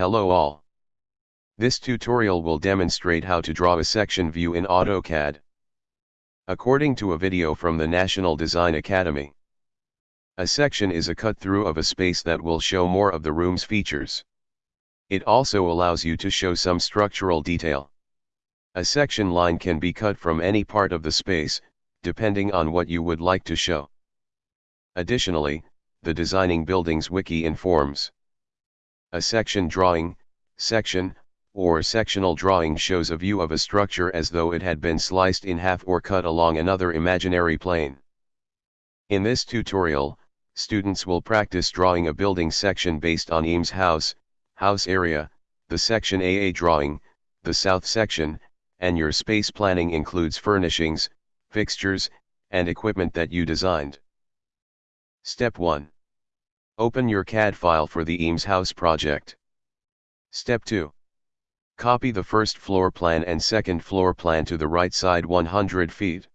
Hello all. This tutorial will demonstrate how to draw a section view in AutoCAD. According to a video from the National Design Academy, a section is a cut-through of a space that will show more of the room's features. It also allows you to show some structural detail. A section line can be cut from any part of the space, depending on what you would like to show. Additionally, the Designing Buildings wiki informs. A section drawing, section, or sectional drawing shows a view of a structure as though it had been sliced in half or cut along another imaginary plane. In this tutorial, students will practice drawing a building section based on Eames house, house area, the section AA drawing, the south section, and your space planning includes furnishings, fixtures, and equipment that you designed. Step 1. Open your CAD file for the Eames house project. Step 2. Copy the first floor plan and second floor plan to the right side 100 feet.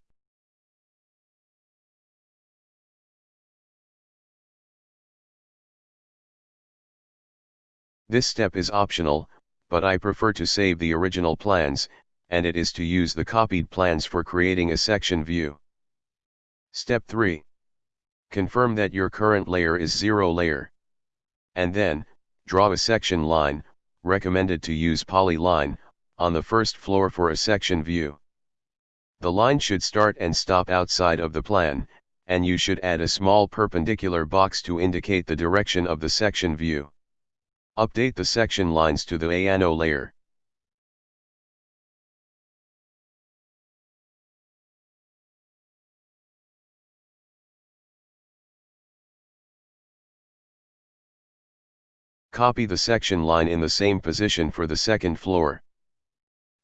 This step is optional, but I prefer to save the original plans, and it is to use the copied plans for creating a section view. Step 3. Confirm that your current layer is zero layer. And then, draw a section line, recommended to use polyline, on the first floor for a section view. The line should start and stop outside of the plan, and you should add a small perpendicular box to indicate the direction of the section view. Update the section lines to the ANO layer. Copy the section line in the same position for the second floor.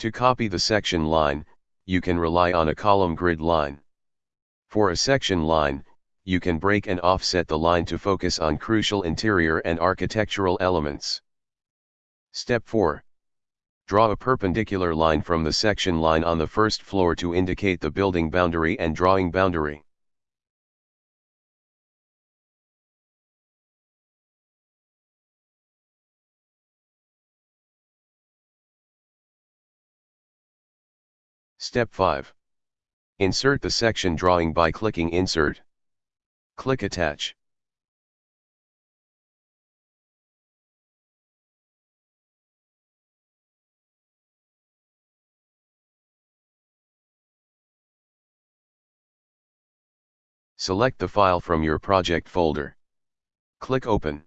To copy the section line, you can rely on a column grid line. For a section line, you can break and offset the line to focus on crucial interior and architectural elements. Step 4. Draw a perpendicular line from the section line on the first floor to indicate the building boundary and drawing boundary. Step 5. Insert the section drawing by clicking Insert. Click Attach. Select the file from your project folder. Click Open.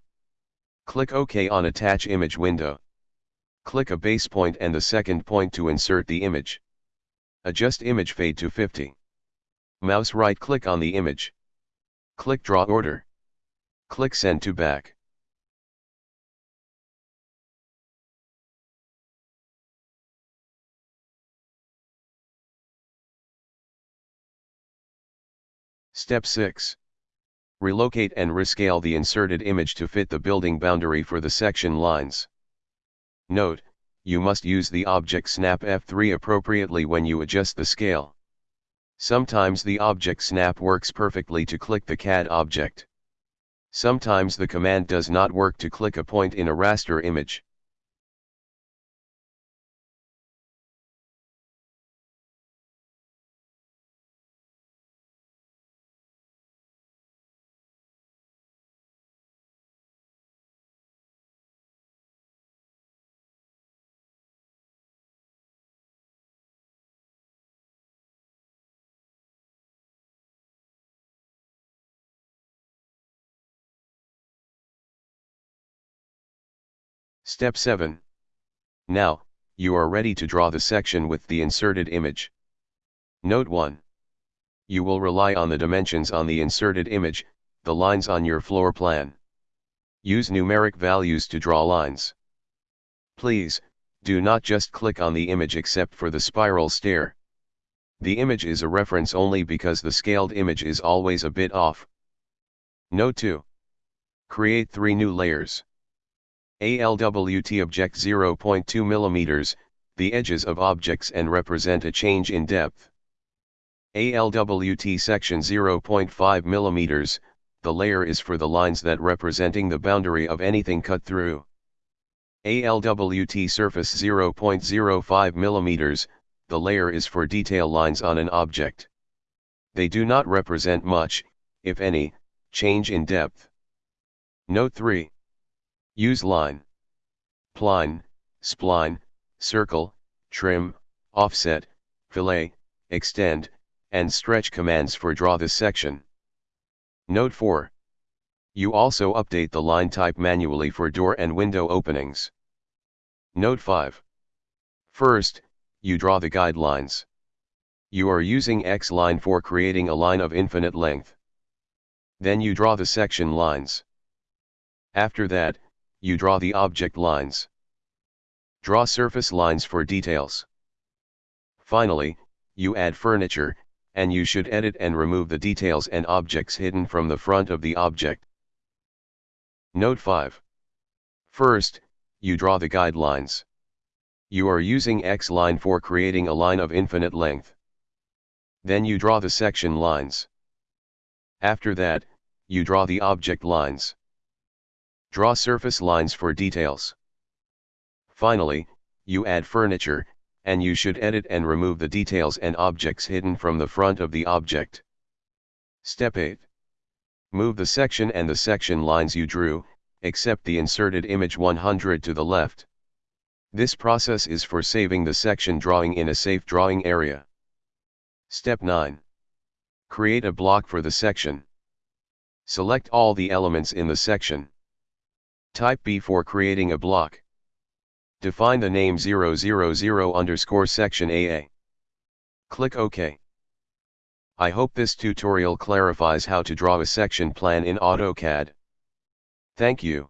Click OK on Attach Image window. Click a base point and the second point to insert the image. Adjust image fade to 50. Mouse right click on the image. Click Draw Order. Click Send to Back. Step 6. Relocate and rescale the inserted image to fit the building boundary for the section lines. Note, you must use the object snap F3 appropriately when you adjust the scale. Sometimes the object snap works perfectly to click the CAD object. Sometimes the command does not work to click a point in a raster image. Step 7. Now, you are ready to draw the section with the inserted image. Note 1. You will rely on the dimensions on the inserted image, the lines on your floor plan. Use numeric values to draw lines. Please, do not just click on the image except for the spiral stair. The image is a reference only because the scaled image is always a bit off. Note 2. Create three new layers. ALWT object 0.2 mm, the edges of objects and represent a change in depth. ALWT section 0.5 mm, the layer is for the lines that representing the boundary of anything cut through. ALWT surface 0.05 mm, the layer is for detail lines on an object. They do not represent much, if any, change in depth. Note 3. Use line. Pline, spline, circle, trim, offset, fillet, extend, and stretch commands for draw this section. Note 4. You also update the line type manually for door and window openings. Note 5. First, you draw the guidelines. You are using X line for creating a line of infinite length. Then you draw the section lines. After that, you draw the object lines. Draw surface lines for details. Finally, you add furniture, and you should edit and remove the details and objects hidden from the front of the object. Note 5. First, you draw the guidelines. You are using X line for creating a line of infinite length. Then you draw the section lines. After that, you draw the object lines. Draw surface lines for details. Finally, you add furniture, and you should edit and remove the details and objects hidden from the front of the object. Step 8. Move the section and the section lines you drew, except the inserted image 100 to the left. This process is for saving the section drawing in a safe drawing area. Step 9. Create a block for the section. Select all the elements in the section. Type B for creating a block. Define the name 000 underscore section AA. Click OK. I hope this tutorial clarifies how to draw a section plan in AutoCAD. Thank you.